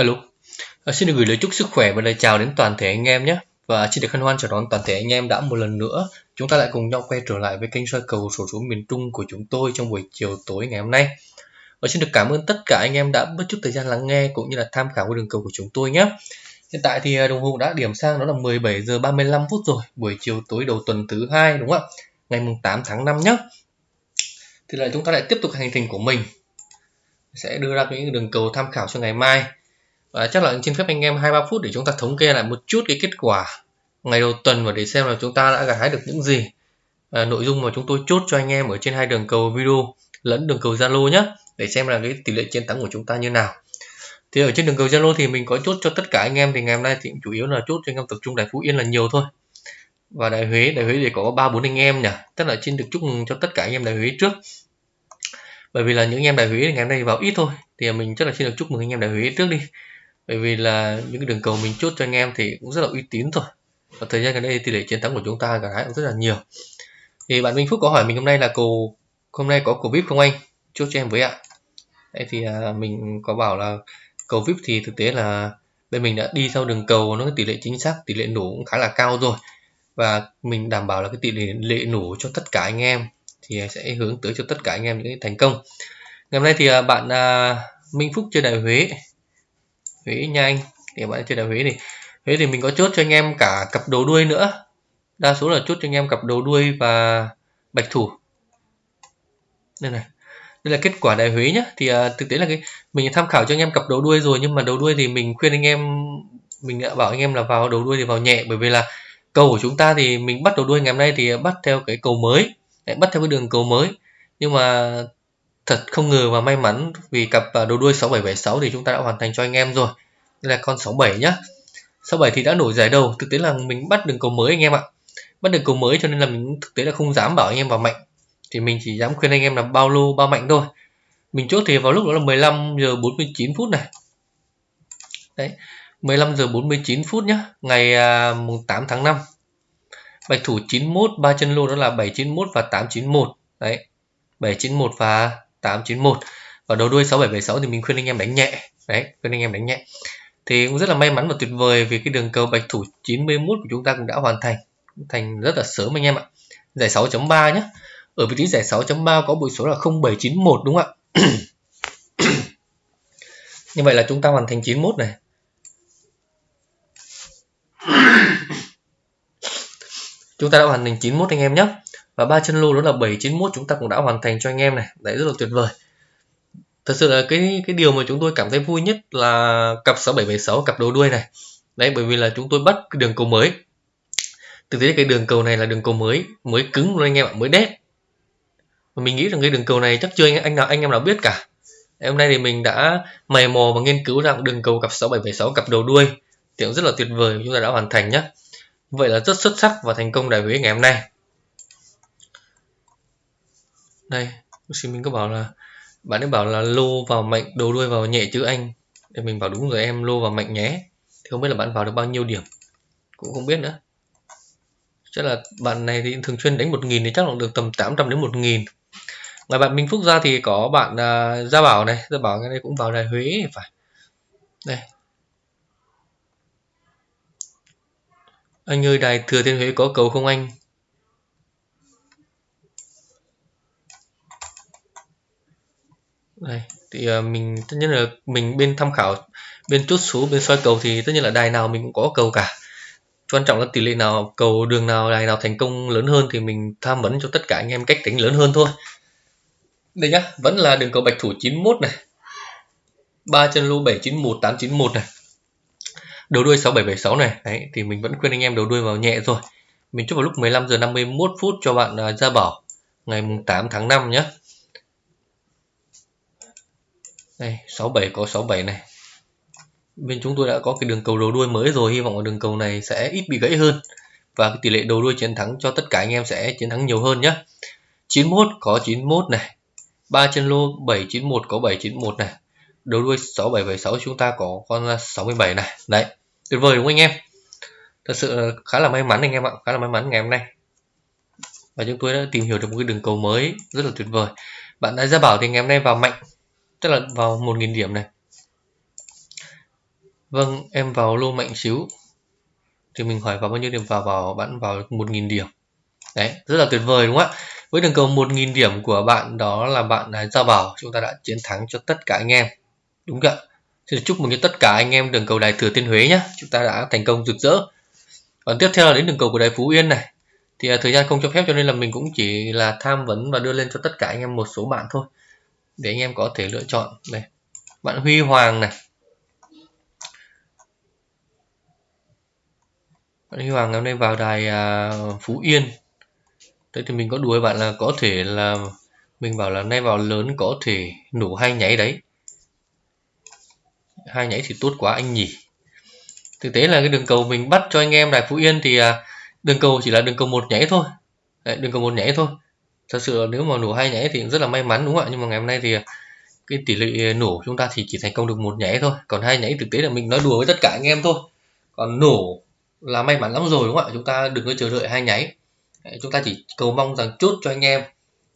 Alo, à, xin được gửi lời chúc sức khỏe và lời chào đến toàn thể anh em nhé. Và xin được hân hoan chào đón toàn thể anh em đã một lần nữa chúng ta lại cùng nhau quay trở lại với kênh soi cầu sổ số miền Trung của chúng tôi trong buổi chiều tối ngày hôm nay. Và xin được cảm ơn tất cả anh em đã mất chút thời gian lắng nghe cũng như là tham khảo cái đường cầu của chúng tôi nhé. Hiện tại thì ờ, đồng hồ đã điểm sang đó là 17 giờ 35 phút rồi, buổi chiều tối đầu tuần thứ hai đúng không ạ? Ngày mùng 8 tháng 5 nhé. Thì là chúng ta lại tiếp tục hành trình của mình sẽ đưa ra những đường cầu tham khảo cho ngày mai và chắc là xin phép anh em hai ba phút để chúng ta thống kê lại một chút cái kết quả ngày đầu tuần và để xem là chúng ta đã gặt hái được những gì. À, nội dung mà chúng tôi chốt cho anh em ở trên hai đường cầu video lẫn đường cầu Zalo nhé để xem là cái tỷ lệ chiến thắng của chúng ta như nào. Thì ở trên đường cầu Zalo thì mình có chốt cho tất cả anh em thì ngày hôm nay thì chủ yếu là chốt cho anh em tập trung đại Phú Yên là nhiều thôi. Và đại Huế đại Huế thì có ba bốn anh em nhỉ. Tức là xin được chúc mừng cho tất cả anh em đại Huế trước. Bởi vì là những anh em đại Huế ngày hôm nay vào ít thôi thì mình chắc là xin được chúc mừng anh em đại Huế trước đi bởi vì là những cái đường cầu mình chốt cho anh em thì cũng rất là uy tín rồi và thời gian gần đây tỷ lệ chiến thắng của chúng ta cả hai cũng rất là nhiều. Thì bạn Minh Phúc có hỏi mình hôm nay là cầu hôm nay có cầu vip không anh? Chốt cho em với ạ. Đấy thì à, mình có bảo là cầu vip thì thực tế là bên mình đã đi theo đường cầu nó tỷ lệ chính xác tỷ lệ nổ cũng khá là cao rồi. Và mình đảm bảo là cái tỷ lệ lệ nổ cho tất cả anh em thì sẽ hướng tới cho tất cả anh em những cái thành công. Ngày hôm nay thì à, bạn à, Minh Phúc chơi đại Huế. Huế nhanh. Để thì bạn chơi đại Huế thì Huế thì mình có chốt cho anh em cả cặp đầu đuôi nữa. Đa số là chốt cho anh em cặp đầu đuôi và bạch thủ. Đây này. Đây là kết quả đại Huế nhá. Thì à, thực tế là cái mình tham khảo cho anh em cặp đầu đuôi rồi nhưng mà đầu đuôi thì mình khuyên anh em mình đã bảo anh em là vào đầu đuôi thì vào nhẹ. Bởi vì là cầu của chúng ta thì mình bắt đầu đuôi ngày hôm nay thì bắt theo cái cầu mới. Bắt theo cái đường cầu mới. Nhưng mà thật không ngờ và may mắn, vì cặp đồ đầu đuôi 6776 thì chúng ta đã hoàn thành cho anh em rồi. Đây là con 67 nhá. 67 thì đã nổi giải đầu, thực tế là mình bắt đường cầu mới anh em ạ. Bắt đường cầu mới cho nên là mình thực tế là không dám bảo anh em vào mạnh. Thì mình chỉ dám khuyên anh em là bao lô, bao mạnh thôi. Mình chốt thì vào lúc đó là 15 giờ 49 phút này. Đấy 15 giờ 49 phút nhá, ngày à, mùng 8 tháng 5 bạch thủ 91 ba chân lô đó là 791 và 891 đấy 791 và 891 và đầu đuôi 6776 thì mình khuyên anh em đánh nhẹ. Đấy, khuyên anh em đánh nhẹ. Thì cũng rất là may mắn và tuyệt vời vì cái đường cầu bạch thủ 91 của chúng ta cũng đã hoàn thành. Thành rất là sớm anh em ạ. Giải 6.3 nhé ở vị trí giải 6.3 có bội số là 0791 đúng không ạ? Như vậy là chúng ta hoàn thành 91 này. Chúng ta đã hoàn thành 91 anh em nhé và ba chân lô đó là 791 chúng ta cũng đã hoàn thành cho anh em này. Đấy rất là tuyệt vời. Thật sự là cái cái điều mà chúng tôi cảm thấy vui nhất là cặp 6776 cặp đầu đuôi này. Đấy bởi vì là chúng tôi bắt cái đường cầu mới. Thực tế cái đường cầu này là đường cầu mới mới cứng luôn anh em ạ mới đét. Và mình nghĩ rằng cái đường cầu này chắc chưa anh, anh nào anh em nào biết cả. Hôm nay thì mình đã mày mò và nghiên cứu rằng đường cầu cặp 6776 cặp đầu đuôi. Thì cũng rất là tuyệt vời chúng ta đã hoàn thành nhé vậy là rất xuất sắc và thành công đại Huế ngày hôm nay đây xin mình có bảo là bạn ấy bảo là lô vào mạnh đầu đuôi vào nhẹ chứ anh. Để mình bảo đúng rồi em lô vào mạnh nhé. Thì không biết là bạn vào được bao nhiêu điểm. Cũng không biết nữa. Chắc là bạn này thì thường xuyên đánh 1.000 thì chắc là được tầm 800 đến 1.000 ngoài bạn Minh Phúc ra thì có bạn uh, Gia Bảo này. Gia Bảo cái này cũng vào đài Huế phải. Đây. Anh ơi đài Thừa Thiên Huế có cầu không anh đây thì ờ, mình tất nhiên là mình bên tham khảo bên chốt số bên soi cầu thì tất nhiên là đài nào mình cũng có cầu cả. Quan trọng là tỷ lệ nào cầu đường nào đài nào thành công lớn hơn thì mình tham vấn cho tất cả anh em cách tính lớn hơn thôi. Đây nhá vẫn là đường cầu bạch thủ 91 này. Ba chân lô 791 891 này. Đầu đuôi 6776 này. Đấy thì mình vẫn khuyên anh em đầu đuôi vào nhẹ rồi mình chúc vào lúc 15 giờ 51 phút cho bạn uh, Gia Bảo ngày mùng 8 tháng 5 nhé đây 67 có 67 này. Bên chúng tôi đã có cái đường cầu đầu đuôi mới rồi, hy vọng là đường cầu này sẽ ít bị gãy hơn. Và cái tỷ lệ đầu đuôi chiến thắng cho tất cả anh em sẽ chiến thắng nhiều hơn nhé 91 có 91 này. ba chân lô 791 có 791 này. Đầu đuôi 6776 chúng ta có con 67 này. Đấy, tuyệt vời đúng không anh em? Thật sự khá là may mắn anh em ạ, khá là may mắn ngày hôm nay. Và chúng tôi đã tìm hiểu được một cái đường cầu mới rất là tuyệt vời. Bạn đã ra bảo thì ngày hôm nay vào mạnh tức là vào 1.000 điểm này. Vâng em vào lô mạnh xíu. Thì mình hỏi vào bao nhiêu điểm? Vào vào bạn vào 1.000 điểm. Đấy, rất là tuyệt vời, đúng không ạ? Với đường cầu 1.000 điểm của bạn, đó là bạn giao bảo. Chúng ta đã chiến thắng cho tất cả anh em. Đúng không ạ? Xin chúc mừng cho tất cả anh em đường cầu đài thừa thiên huế nhé. Chúng ta đã thành công rực rỡ. Còn tiếp theo là đến đường cầu của đài phú yên này. Thì à, thời gian không cho phép cho nên là mình cũng chỉ là tham vấn và đưa lên cho tất cả anh em một số bạn thôi để anh em có thể lựa chọn. Này bạn huy hoàng này. Bạn huy hoàng hôm nay vào đài à, phú yên. Thế thì mình có đuổi bạn là có thể là mình bảo là nay vào lớn có thể nổ hai nháy đấy. Hai nháy thì tốt quá anh nhỉ. Thực tế là cái đường cầu mình bắt cho anh em đài phú yên thì à, đường cầu chỉ là đường cầu một nhảy thôi. Đấy, đường cầu một nhảy thôi thật sự nếu mà nổ hai nhảy thì rất là may mắn, đúng không ạ? Nhưng mà ngày hôm nay thì cái tỷ lệ nổ chúng ta thì chỉ thành công được một nhảy thôi. Còn hai nhảy thực tế là mình nói đùa với tất cả anh em thôi. Còn nổ là may mắn lắm rồi, đúng không ạ? Chúng ta đừng có chờ đợi hai nháy chúng ta chỉ cầu mong rằng chốt cho anh em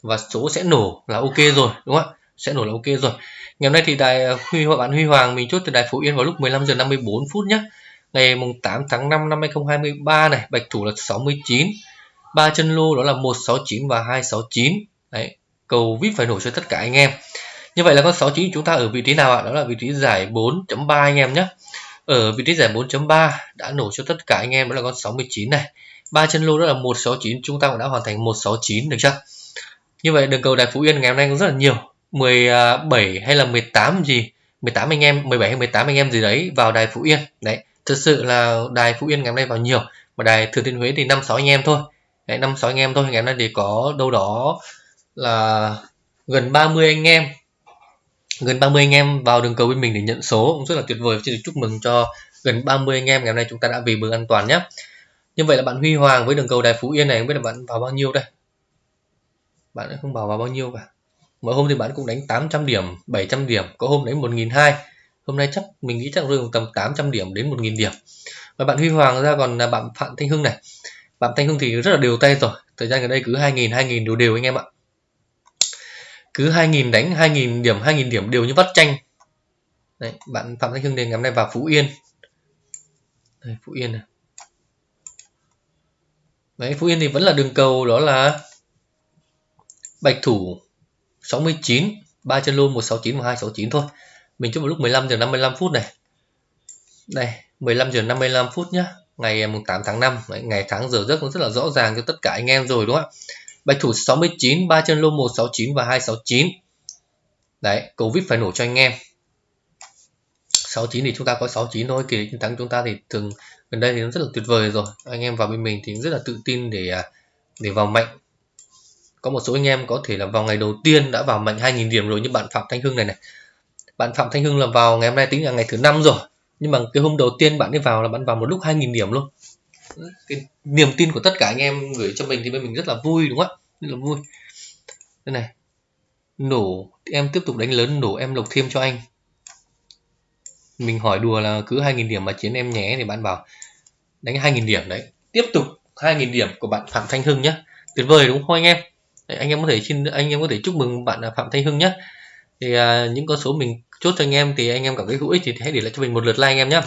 và số sẽ nổ là ok rồi, đúng không ạ? Sẽ nổ là ok rồi. Ngày hôm nay thì đài ờ, huy huy bạn huy hoàng mình chốt từ đài phú yên vào lúc 15 giờ 54 phút nhé ngày mùng 8 tháng 5 năm 2023 này, bạch thủ là 69 ba chân lô đó là 169 và 269 đấy, cầu vip phải nổ cho tất cả anh em. Như vậy là con 69 chúng ta ở vị trí nào ạ? Đó là vị trí giải 4.3 anh em nhé. Ở vị trí giải 4.3 đã nổ cho tất cả anh em, đó là con 69 này. Ba chân lô đó là 169 chúng ta cũng đã hoàn thành 169 được chưa? Như vậy đường cầu đài phú yên ngày hôm nay cũng rất là nhiều. 17 hay là 18 gì? 18 anh em 17 hay 18 anh em gì đấy vào đài phú yên. Đấy thật sự là đài phú yên ngày hôm nay vào nhiều, mà đài thừa thiên huế thì năm sáu anh em thôi đấy, năm sáu anh em thôi ngày hôm nay thì có đâu đó là gần 30 anh em. Gần 30 anh em vào đường cầu bên mình để nhận số, cũng rất là tuyệt vời. Xin được chúc mừng cho gần 30 anh em. Ngày hôm nay chúng ta đã về bờ an toàn nhé. Như vậy là bạn Huy Hoàng với đường cầu đài Phú Yên này, không biết là bạn vào bao nhiêu đây? Bạn không bảo vào bao nhiêu cả. Mỗi hôm thì bạn cũng đánh 800 điểm 700 điểm, có hôm đánh 1.200 hôm nay chắc, mình nghĩ chắc rơi tầm 800 điểm đến 1.000 điểm. Và bạn Huy Hoàng ra còn là bạn Phạm Thanh Hưng này bạn Thanh Hưng thì rất là đều tay rồi. Thời gian gần đây cứ 2.000 2.000 đều đều anh em ạ. Cứ 2.000 đánh 2.000 điểm 2.000 điểm đều như vắt chanh. Đấy, bạn Phạm Thanh Hưng đề ngày hôm nay vào Phú Yên. Đây, Phú Yên này. Đấy, Phú Yên thì vẫn là đường cầu đó là Bạch Thủ 69 3 chân lô 169 và 269 thôi. Mình chúc vào lúc 15 giờ 55 phút này. Đây 15 giờ 55 phút nhá ngày à, 8 tháng 5 ngày tháng giờ giấc cũng rất là rõ ràng cho tất cả anh em rồi, đúng không ạ? Bạch thủ 69 ba chân lô 169 và 269 đấy, cầu vip phải nổ cho anh em. 69 thì chúng ta có 69 thôi, kỳ chiến thắng chúng ta thì thường gần đây thì nó rất là tuyệt vời rồi. Anh em vào bên mình thì rất là tự tin để à, để vào mạnh. Có một số anh em có thể là vào ngày đầu tiên đã vào mạnh 2.000 điểm rồi như bạn Phạm Thanh Hưng này này. Bạn Phạm Thanh Hưng là vào ngày hôm nay tính là ngày thứ năm rồi nhưng mà cái hôm đầu tiên bạn đi vào là bạn vào một lúc 2.000 điểm luôn. Cái niềm tin của tất cả anh em gửi cho mình thì bên mình rất là vui đúng không ạ? Rất là vui. Đây này. Nổ em tiếp tục đánh lớn nổ em lộc thêm cho anh. Mình hỏi đùa là cứ 2.000 điểm mà chiến em nhé thì bạn bảo đánh 2.000 điểm đấy. Tiếp tục 2.000 điểm của bạn Phạm Thanh Hưng nhé tuyệt vời đúng không anh em? Đấy, anh em có thể xin anh em có thể chúc mừng bạn Phạm Thanh Hưng nhé thì à, những con số mình chốt cho anh em thì anh em cảm thấy hữu ích thì hãy để lại cho mình một lượt like anh em nhé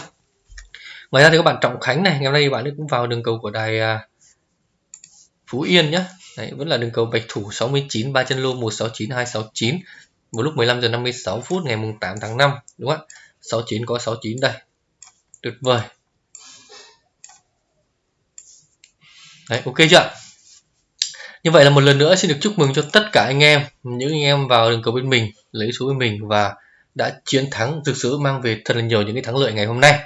ngoài ra thì các bạn trọng khánh này ngày hôm nay bạn ấy cũng vào đường cầu của đài à, phú yên nhé Đấy, vẫn là đường cầu bạch thủ 69 ba chân lô 169 269 một lúc 15 giờ 56 phút ngày mùng 8 tháng 5 đúng không ạ? 69 có 69 đây. Tuyệt vời. Đấy, ok chưa như vậy là một lần nữa xin được chúc mừng cho tất cả anh em những anh em vào đường cầu bên mình lấy số bên mình và đã chiến thắng, thực sự mang về thật là nhiều những cái thắng lợi ngày hôm nay.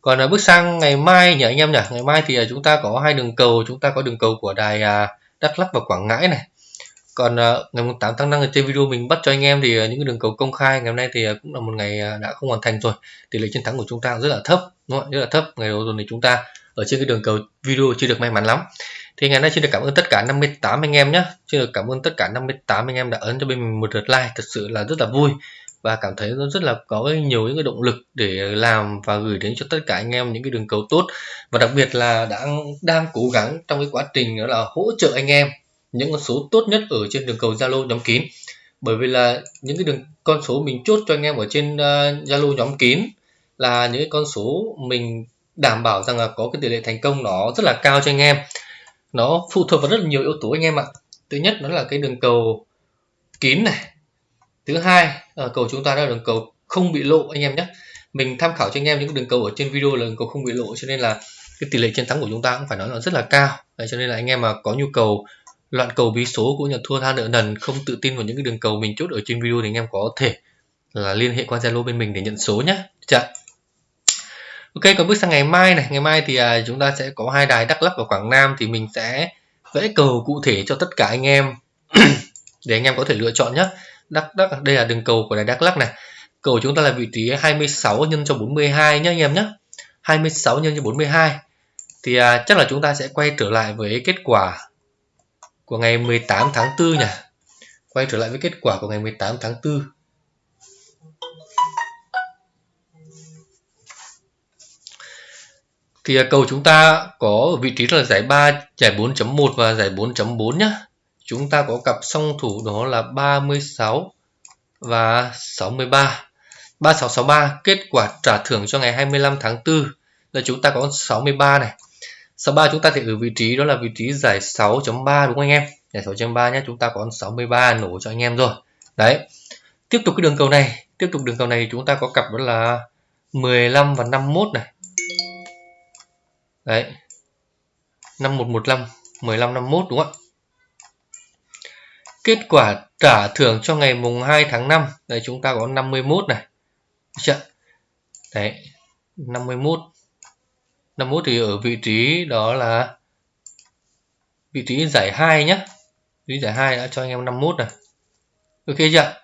Còn à, bước sang ngày mai nhỉ anh em nhỉ? Ngày mai thì à, chúng ta có hai đường cầu, chúng ta có đường cầu của đài à, Đắk Lắk và Quảng Ngãi này. Còn ngày 8 tháng 5 trên video mình bắt cho anh em thì những cái đường cầu công khai ngày hôm nay thì cũng là một ngày đã không hoàn thành rồi. Tỷ lệ chiến thắng của chúng ta rất là thấp, đúng không? rất là thấp. Ngày đầu tuần thì chúng ta ở trên cái đường cầu video chưa được may mắn lắm. Thì ngày nay xin được cảm ơn tất cả 58 anh em nhé. Xin được cảm ơn tất cả 58 anh em đã ấn cho bên mình một lượt like, thật sự là rất là vui và cảm thấy nó rất là có nhiều những cái động lực để làm và gửi đến cho tất cả anh em những cái đường cầu tốt. Và đặc biệt là đang đang cố gắng trong cái quá trình đó là hỗ trợ anh em những con số tốt nhất ở trên đường cầu Zalo nhóm kín. Bởi vì là những cái đường con số mình chốt cho anh em ở trên ờ, Zalo uh, nhóm kín là những con số mình đảm bảo rằng là có cái tỷ lệ thành công nó rất là cao cho anh em. Nó phụ thuộc vào rất là nhiều yếu tố anh em ạ. Thứ nhất đó là cái đường cầu kín này thứ hai ở cầu chúng ta là đường cầu không bị lộ anh em nhé. Mình tham khảo cho anh em những đường cầu ở trên video là đường cầu không bị lộ cho nên là cái tỷ lệ chiến thắng của chúng ta cũng phải nói là rất là cao. Đấy, cho nên là anh em mà có nhu cầu loạn cầu bí số cũng như thua tha nợ nần không tự tin vào những cái đường cầu mình chốt ở trên video thì anh em có thể là liên hệ qua zalo bên mình để nhận số nhé. Dạ ok còn bước sang ngày mai này. Ngày mai thì à, chúng ta sẽ có hai đài đắk lắk và quảng nam thì mình sẽ vẽ cầu cụ thể cho tất cả anh em để anh em có thể lựa chọn nhé đắk đắk đây là đường cầu của đài đắk lắk này. Cầu chúng ta là vị trí 26 nhân cho 42 nhé anh em nhé 26 nhân cho 42 thì à, chắc là chúng ta sẽ quay trở lại với kết quả của ngày 18 tháng 4 nhỉ. Quay trở lại với kết quả của ngày 18 tháng 4 thì à, cầu chúng ta có vị trí là giải 3 giải 4.1 và giải 4.4 nhé chúng ta có cặp song thủ đó là 36 và 63 3663 kết quả trả thưởng cho ngày 25 tháng 4 là chúng ta có 63 này. 63 chúng ta thì ở vị trí đó là vị trí giải 6.3 đúng không anh em? Giải 6.3 nhé, chúng ta có 63 nổ cho anh em rồi. Đấy. Tiếp tục cái đường cầu này, tiếp tục đường cầu này chúng ta có cặp đó là 15 và 51 này. Đấy. 5115 15 51 đúng không ạ? Kết quả trả thưởng cho ngày mùng 2 tháng 5 đây, chúng ta có 51 này. Được đấy 51 51 thì ở vị trí đó là vị trí giải 2 nhé vị trí giải 2 đã cho anh em 51 này ok chưa?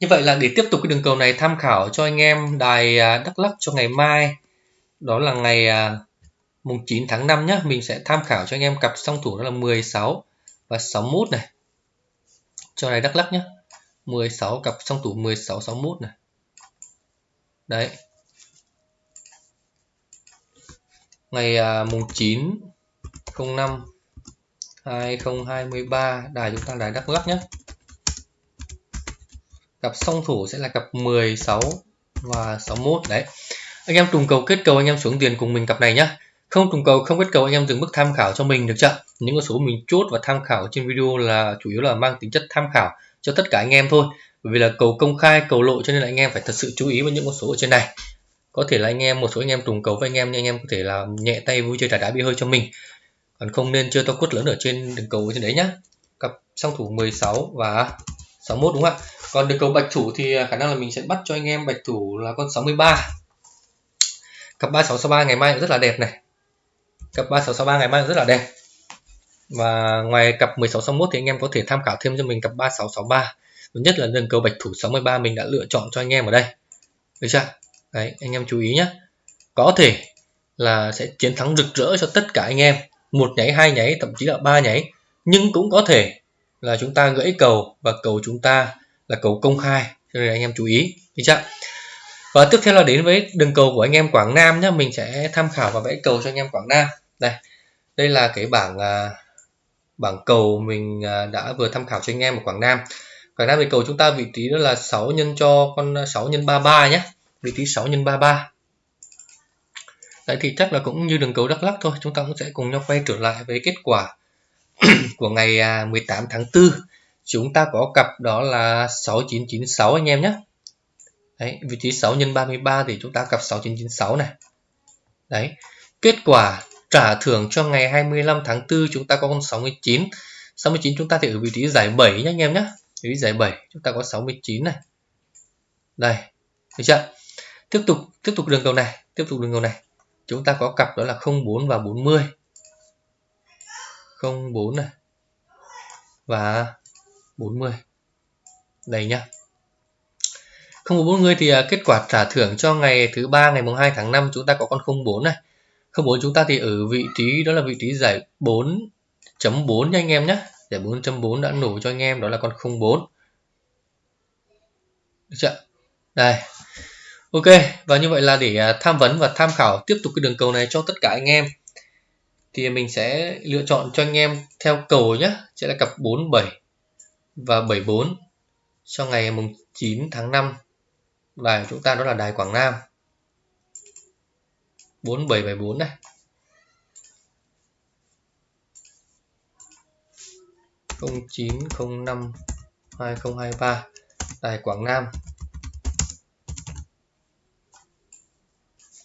Như vậy là để tiếp tục cái đường cầu này tham khảo cho anh em đài à, Đắk Lắk cho ngày mai, đó là ngày à, mùng 9 tháng 5 nhé mình sẽ tham khảo cho anh em cặp song thủ đó là 16 và 61 này. Cho này Đắk Lắk nhé 16 cặp song thủ 16 61 này. Đấy. Ngày à, mùng 9 05 2023 đài chúng ta đài Đắk Lắk nhé cặp song thủ sẽ là cặp 16 và 61 đấy. Anh em trùng cầu kết cầu anh em xuống tiền cùng mình cặp này nhá không trùng cầu, không kết cầu anh em dừng mức tham khảo cho mình được chưa? Những con số mình chốt và tham khảo trên video là chủ yếu là mang tính chất tham khảo cho tất cả anh em thôi. Bởi vì là cầu công khai, cầu lộ cho nên là anh em phải thật sự chú ý với những con số ở trên này. Có thể là anh em, một số anh em trùng cầu với anh em nhưng anh em có thể là nhẹ tay vui chơi trải đá bị hơi cho mình. Còn không nên chơi to quất lớn ở trên đường cầu ở trên đấy nhá. Cặp song thủ 16 và 61 đúng không ạ? Còn đường cầu bạch thủ thì à, khả năng là mình sẽ bắt cho anh em bạch thủ là con 63 cặp 3663 ngày mai cũng rất là đẹp này cặp 3663 ngày mai rất là đẹp. Và ngoài cặp 1661 thì anh em có thể tham khảo thêm cho mình cặp 3663 thứ nhất là đường cầu bạch thủ 63 mình đã lựa chọn cho anh em ở đây. Được chưa? Đấy, anh em chú ý nhé có thể là sẽ chiến thắng rực rỡ cho tất cả anh em. Một nháy, hai nháy, thậm chí là ba nháy. Nhưng cũng có thể là chúng ta gãy cầu và cầu chúng ta là cầu công khai. Cho nên anh em chú ý. Được chưa? Và tiếp theo là đến với đường cầu của anh em Quảng Nam nhé mình sẽ tham khảo và vẽ cầu cho anh em Quảng Nam đây đây là cái bảng à, bảng cầu mình à, đã vừa tham khảo cho anh em ở Quảng Nam Quảng Nam thì cầu chúng ta vị trí đó là 6 nhân cho con à, 6 nhân 33 nhé vị trí 6 nhân 33 Đấy thì chắc là cũng như đường cầu Đắk Lắk thôi chúng ta cũng sẽ cùng nhau quay trở lại với kết quả của ngày à, 18 tháng 4 chúng ta có cặp đó là 6996 anh em nhé Đấy, vị trí 6 nhân 33 thì chúng ta cặp 6996 này. Đấy. Kết quả trả thưởng cho ngày 25 tháng 4 chúng ta có con 69. 69 chúng ta thì ở vị trí giải 7 nhé anh em nhé. Vị trí giải 7 chúng ta có 69 này. Đây. Được chưa? Tiếp tục tiếp tục đường cầu này, tiếp tục đường cầu này. Chúng ta có cặp đó là 04 và 40. 04 này. Và 40. Đây nhá. Không có 40 thì à, kết quả trả thưởng cho ngày thứ ba ngày mùng 2 tháng 5 chúng ta có con 04 này. 04 chúng ta thì ở vị trí đó là vị trí giải 4.4 nha anh em nhé. Giải 4.4 đã nổ cho anh em đó là con 04. Được chưa? Đây. Ok, và như vậy là để à, tham vấn và tham khảo tiếp tục cái đường cầu này cho tất cả anh em thì mình sẽ lựa chọn cho anh em theo cầu nhé, sẽ là cặp 47 và 74 cho ngày mùng 9 tháng 5 đài chúng ta đó là đài Quảng Nam 4774 này không chín không năm hai không hai ba, đài Quảng Nam.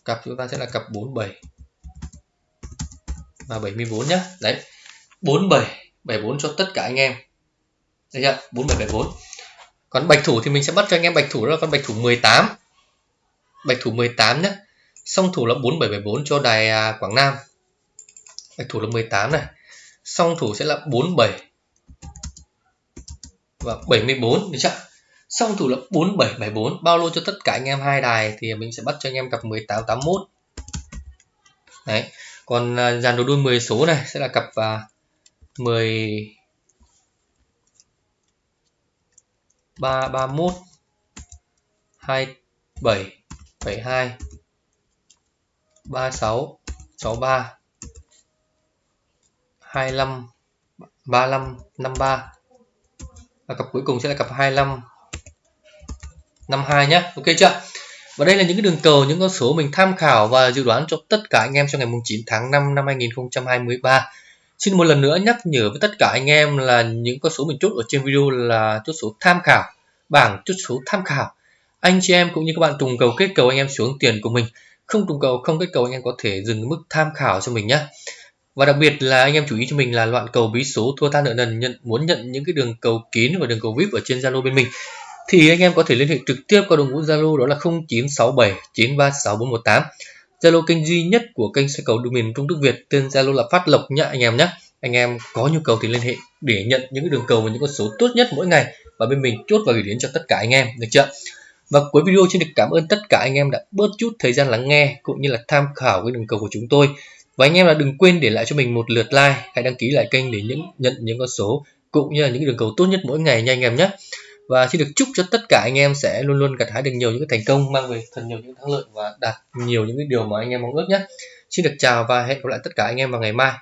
Cặp chúng ta sẽ là cặp 47 và 74 nhé đấy 47 74 cho tất cả anh em. Đấy chưa? 4774 còn bạch thủ thì mình sẽ bắt cho anh em bạch thủ đó là con bạch thủ 18 bạch thủ 18 nhé song thủ là 4774 cho đài à, Quảng Nam. Bạch thủ là 18 này. Song thủ sẽ là 47 và 74 được chưa? Song thủ là 4774 bao lô cho tất cả anh em hai đài thì mình sẽ bắt cho anh em cặp 1881 đấy còn uh, dàn đồ đuôi 10 số này sẽ là cặp uh, 10 331 27 72 36 63 25 35 53 và cặp cuối cùng sẽ là cặp 25 52 nhé ok chưa và đây là những cái đường cầu những con số mình tham khảo và dự đoán cho tất cả anh em trong ngày 9 tháng 5 năm 2023 Xin một lần nữa nhắc nhở với tất cả anh em là những con số mình chốt ở trên video là chốt số tham khảo, bảng chốt số tham khảo. Anh chị em cũng như các bạn trùng cầu kết cầu anh em xuống tiền của mình. Không trùng cầu, không kết cầu anh em có thể dừng mức tham khảo cho mình nhé. Và đặc biệt là anh em chú ý cho mình là loạn cầu bí số thua tha nợ nần nhận, muốn nhận những cái đường cầu kín và đường cầu VIP ở trên Zalo bên mình, thì anh em có thể liên hệ trực tiếp qua đội ngũ Zalo đó là 0967 936 418. Zalo kênh duy nhất của kênh xe cầu đường miền Trung Đức Việt, tên Zalo là Phát Lộc nhá anh em nhé. Anh em có nhu cầu thì liên hệ để nhận những cái đường cầu và những con số tốt nhất mỗi ngày và bên mình chốt và gửi đến cho tất cả anh em, được chưa? Và cuối video xin được cảm ơn tất cả anh em đã bớt chút thời gian lắng nghe cũng như là tham khảo cái đường cầu của chúng tôi. Và anh em là đừng quên để lại cho mình một lượt like, hãy đăng ký lại kênh để những nhận những con số cũng như là những đường cầu tốt nhất mỗi ngày nha anh em nhé. Và xin được chúc cho tất cả anh em sẽ luôn luôn gặt hái được nhiều những cái thành công mang về thật nhiều những thắng lợi và đạt nhiều những cái điều mà anh em mong ước nhé. Xin được chào và hẹn gặp lại tất cả anh em vào ngày mai.